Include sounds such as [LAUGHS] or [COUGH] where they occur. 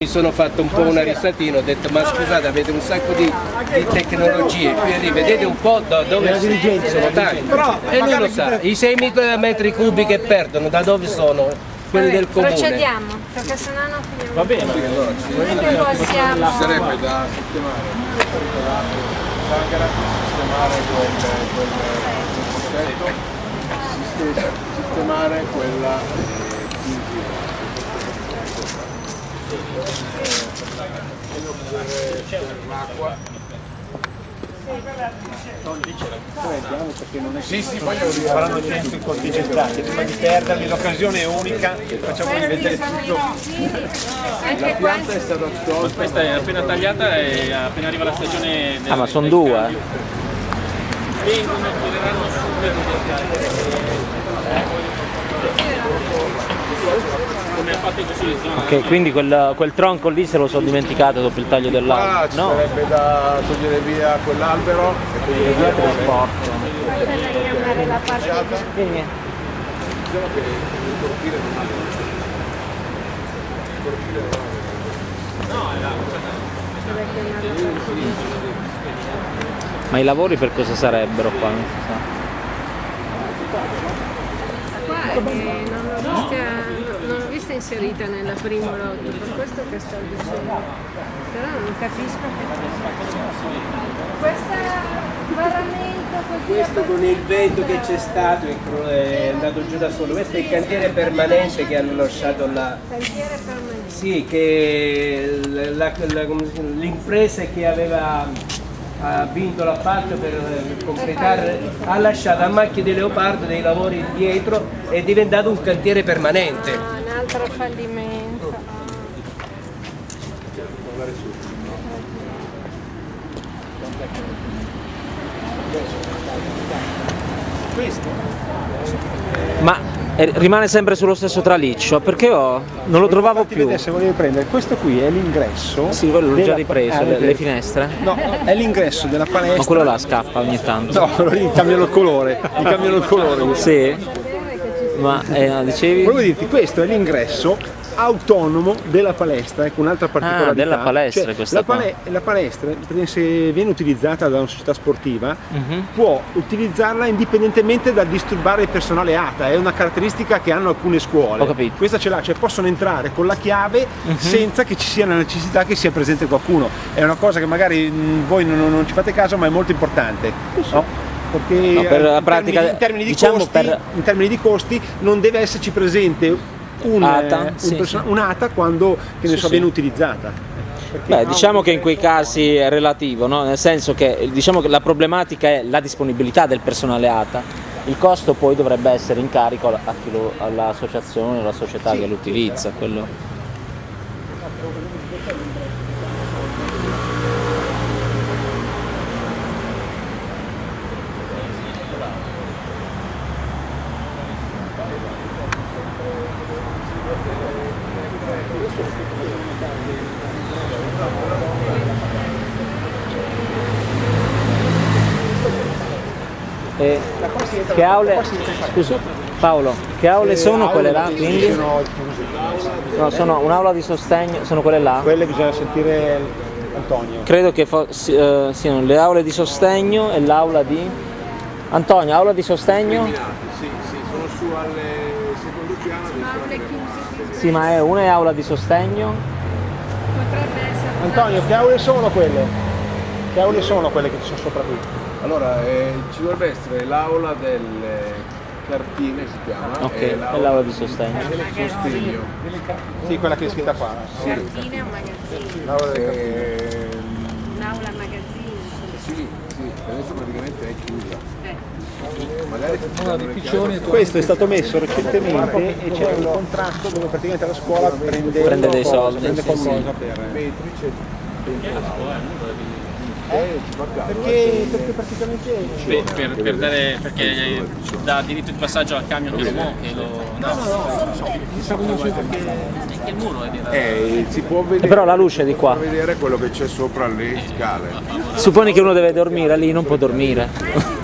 Mi sono fatto un po' una risatina, ho detto ma scusate avete un sacco di, di tecnologie, qui vedete un po' da dove sono tanti. E lui lo sa, i 6 metri cubi che perdono da dove sono? Quelli del comune. Procediamo, perché sennò non finiamo. Va bene, è che possiamo... sarebbe da sistemare Sangara sistemare quel, quel, quel possetto sistemare quella l'acqua sì sì poi faranno tempi contingentati, prima di perderli l'occasione è unica, facciamo rivedere tutto. Anche questo. è stata tolta Questa è appena tagliata e appena arriva la stagione del, Ah, ma sono due? cambio, Vengono, tireranno subito. Come ha fatto in questa zona. Ok, quindi quel, quel tronco lì se lo sono dimenticato dopo il taglio dell'albero. ci No, sarebbe da togliere via quell'albero e togliere via trasporto. Diciamo che il cortile non ha il cortile non ha Ma i lavori per cosa sarebbero qua? Non si sa. Qua che non l'ho vista, non l'ho vista inserita nella prima lotto, per questo che sto dicendo. Però non capisco che... Questa. Questo con il vento che c'è stato è andato giù da solo, questo è il cantiere permanente che hanno lasciato là. Cantiere permanente. Sì, che l'impresa che aveva ha vinto l'appalto per completare, ha lasciato a macchia di leopardo dei lavori dietro, è diventato un cantiere permanente. Ah, un altro fallimento. Ma eh, rimane sempre sullo stesso traliccio, perché io non lo trovavo più. vedere se volevi prendere, questo qui è l'ingresso. Sì, quello l'ho già ripreso, Ah, le, finestre. No, è l'ingresso della palestra. Ma quello là scappa ogni tanto. No, [LAUGHS] quello lì cambiano il colore, gli cambiano il colore. Sì? Ma eh, no, dicevi? Volevo dirti, questo è l'ingresso autonomo della palestra, ecco un'altra particolarità. Ah, della palestra Cioè, questa la, pale- la palestra, se viene utilizzata da una società sportiva, Mhm. può utilizzarla indipendentemente dal disturbare il personale ATA, è una caratteristica che hanno alcune scuole. Ho capito. Mhm. Questa ce l'ha, cioè possono entrare con la chiave senza che ci sia la necessità che sia presente qualcuno. È una cosa che magari mh, voi non, non ci fate caso, ma è molto importante. no? Perché No, per la in pratica- termini, in termini di diciamo costi, per- in termini di costi non deve esserci presente un, ATA, eh, un sì, sì. un'ATA quando che ne Sì, so, sì. viene utilizzata. Beh, diciamo un che in quei casi è relativo, no? nel senso che diciamo che la problematica è la disponibilità del personale ATA, il costo poi dovrebbe essere in carico all'associazione o alla società che lo utilizza. quello- E che aule, scusa, Paolo, che aule sono quelle là quindi? Sono No, sono un'aula di sostegno, sono quelle là? quelle bisogna sentire Antonio. Credo che eh, siano le aule di sostegno e l'aula di... Antonio, aula di sostegno? Sì, sì, sono su al secondo piano Sì, ma è una è aula di sostegno? potrebbe essere... Antonio, che aule sono quelle? Che aule sono quelle che ci sono sopra qui? Allora, eh, ci dovrebbe essere l'aula delle cartine si chiama Ok, e è l'aula di sostegno. del sostegno. Sì, quella che è scritta qua. Cartine e un magazzino. L'aula delle cartine. Eh, L'aula magazzino. sì, sì, adesso praticamente è chiusa. Eh. Questo è stato messo recentemente e c'è un contratto dove praticamente la scuola prende, Prende dei soldi, prende sì, qualcosa per... c'è eh, Perché, perché praticamente Per, per- per dare, perché dà diritto di passaggio al camion che lo muove, che lo... No, è che il muro è là. eh, si può vedere, però la luce è di qua. si può vedere quello che c'è sopra le scale Supponi che uno deve dormire lì, non può dormire.